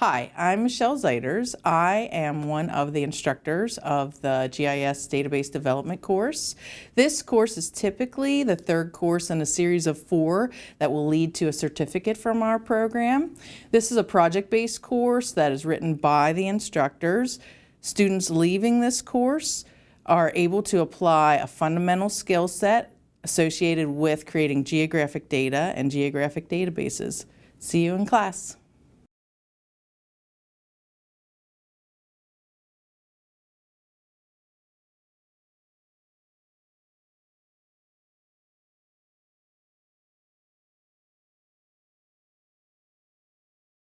Hi, I'm Michelle Zaiters. I am one of the instructors of the GIS Database Development course. This course is typically the third course in a series of four that will lead to a certificate from our program. This is a project-based course that is written by the instructors. Students leaving this course are able to apply a fundamental skill set associated with creating geographic data and geographic databases. See you in class.